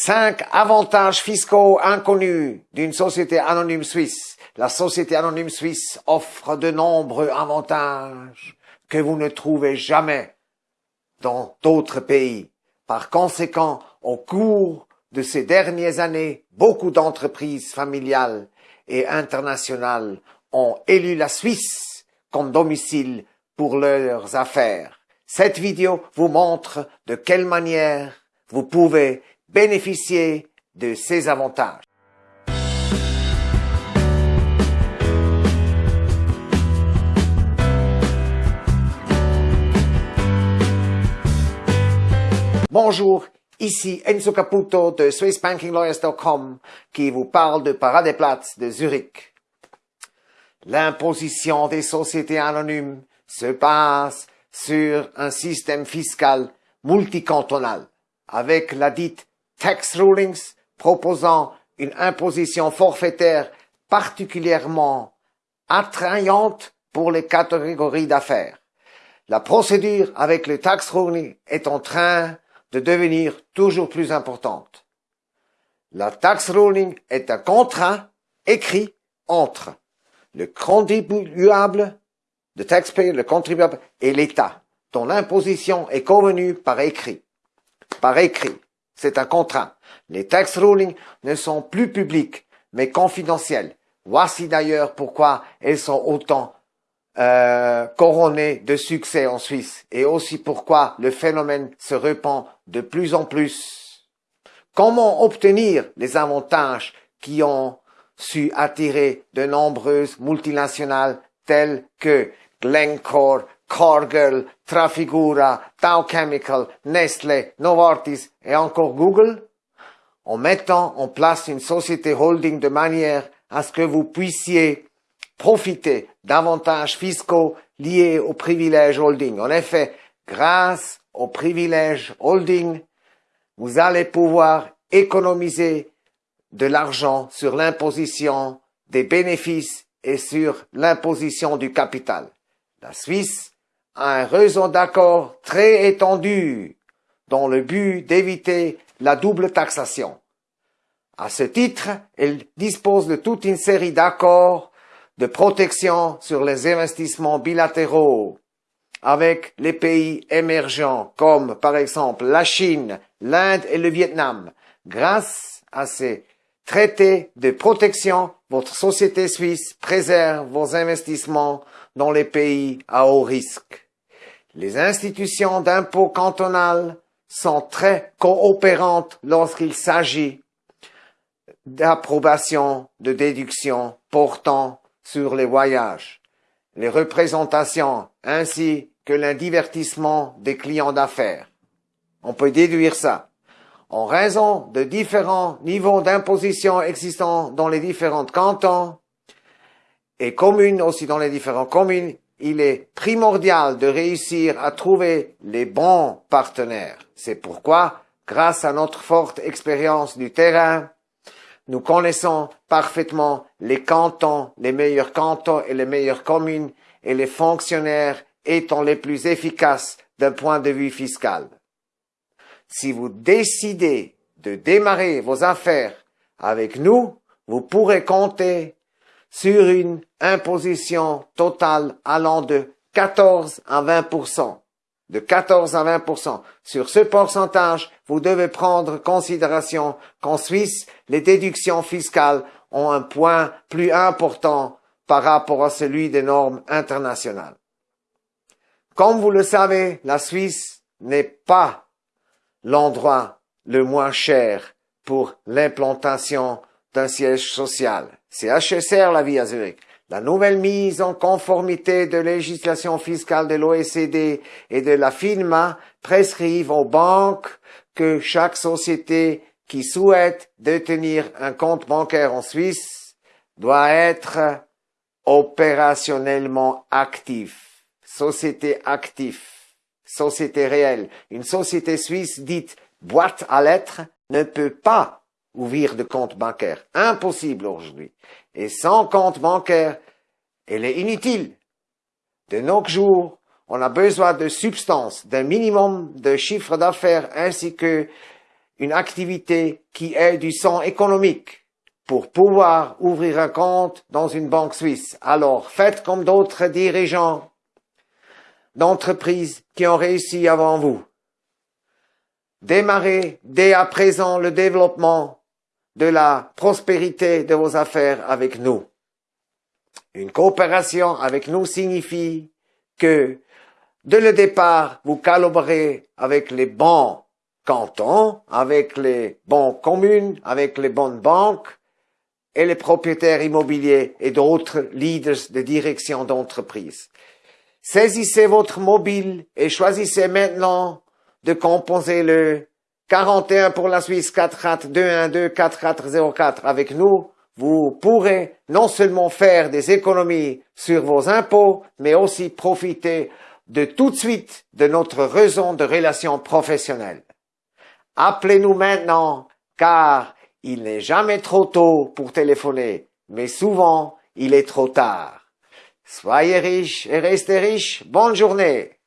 Cinq avantages fiscaux inconnus d'une société anonyme suisse. La société anonyme suisse offre de nombreux avantages que vous ne trouvez jamais dans d'autres pays. Par conséquent, au cours de ces dernières années, beaucoup d'entreprises familiales et internationales ont élu la Suisse comme domicile pour leurs affaires. Cette vidéo vous montre de quelle manière vous pouvez bénéficier de ces avantages. Bonjour, ici Enzo Caputo de SwissBankingLawyers.com qui vous parle de Paradeplatz de Zurich. L'imposition des sociétés anonymes se base sur un système fiscal multicantonal avec la dite tax rulings proposant une imposition forfaitaire particulièrement attrayante pour les catégories d'affaires. La procédure avec le tax ruling est en train de devenir toujours plus importante. La tax ruling est un contrat écrit entre le contribuable, le taxpayer, le contribuable et l'État, dont l'imposition est convenue par écrit. Par écrit. C'est un contrat. Les tax rulings ne sont plus publics, mais confidentiels. Voici d'ailleurs pourquoi elles sont autant euh, couronnées de succès en Suisse et aussi pourquoi le phénomène se répand de plus en plus. Comment obtenir les avantages qui ont su attirer de nombreuses multinationales telles que Glencore, Cargill, Trafigura, Dow Chemical, Nestlé, Novartis et encore Google, en mettant en place une société holding de manière à ce que vous puissiez profiter d'avantages fiscaux liés au privilège holding. En effet, grâce au privilège holding, vous allez pouvoir économiser de l'argent sur l'imposition des bénéfices et sur l'imposition du capital. La Suisse un réseau d'accords très étendu dans le but d'éviter la double taxation. À ce titre, elle dispose de toute une série d'accords de protection sur les investissements bilatéraux avec les pays émergents comme par exemple la Chine, l'Inde et le Vietnam. Grâce à ces traités de protection, votre société suisse préserve vos investissements dans les pays à haut risque. Les institutions d'impôt cantonales sont très coopérantes lorsqu'il s'agit d'approbation de déductions portant sur les voyages, les représentations ainsi que le divertissement des clients d'affaires. On peut déduire ça. En raison de différents niveaux d'imposition existants dans les différents cantons et communes aussi dans les différentes communes, il est primordial de réussir à trouver les bons partenaires. C'est pourquoi, grâce à notre forte expérience du terrain, nous connaissons parfaitement les cantons, les meilleurs cantons et les meilleures communes et les fonctionnaires étant les plus efficaces d'un point de vue fiscal. Si vous décidez de démarrer vos affaires avec nous, vous pourrez compter sur une imposition totale allant de 14 à 20 de 14 à 20% Sur ce pourcentage, vous devez prendre considération qu'en Suisse, les déductions fiscales ont un point plus important par rapport à celui des normes internationales. Comme vous le savez, la Suisse n'est pas l'endroit le moins cher pour l'implantation d'un siège social. C'est HSR la vie à Zurich. La nouvelle mise en conformité de législation fiscale de l'OECD et de la FINMA prescrivent aux banques que chaque société qui souhaite détenir un compte bancaire en Suisse doit être opérationnellement actif. Société active. Société réelle. Une société suisse dite boîte à lettres ne peut pas ouvrir de compte bancaire. Impossible aujourd'hui. Et sans compte bancaire, elle est inutile. De nos jours, on a besoin de substance, d'un minimum de chiffre d'affaires ainsi que une activité qui ait du sang économique pour pouvoir ouvrir un compte dans une banque suisse. Alors faites comme d'autres dirigeants d'entreprises qui ont réussi avant vous. Démarrez dès à présent le développement de la prospérité de vos affaires avec nous. Une coopération avec nous signifie que, dès le départ, vous collaborez avec les bons cantons, avec les bons communes, avec les bonnes banques et les propriétaires immobiliers et d'autres leaders de direction d'entreprise. Saisissez votre mobile et choisissez maintenant de composer le 41 pour la Suisse 44212 4404 avec nous. Vous pourrez non seulement faire des économies sur vos impôts, mais aussi profiter de tout de suite de notre raison de relation professionnelle. Appelez-nous maintenant, car il n'est jamais trop tôt pour téléphoner, mais souvent il est trop tard. Soyez riches et restez riches. Bonne journée.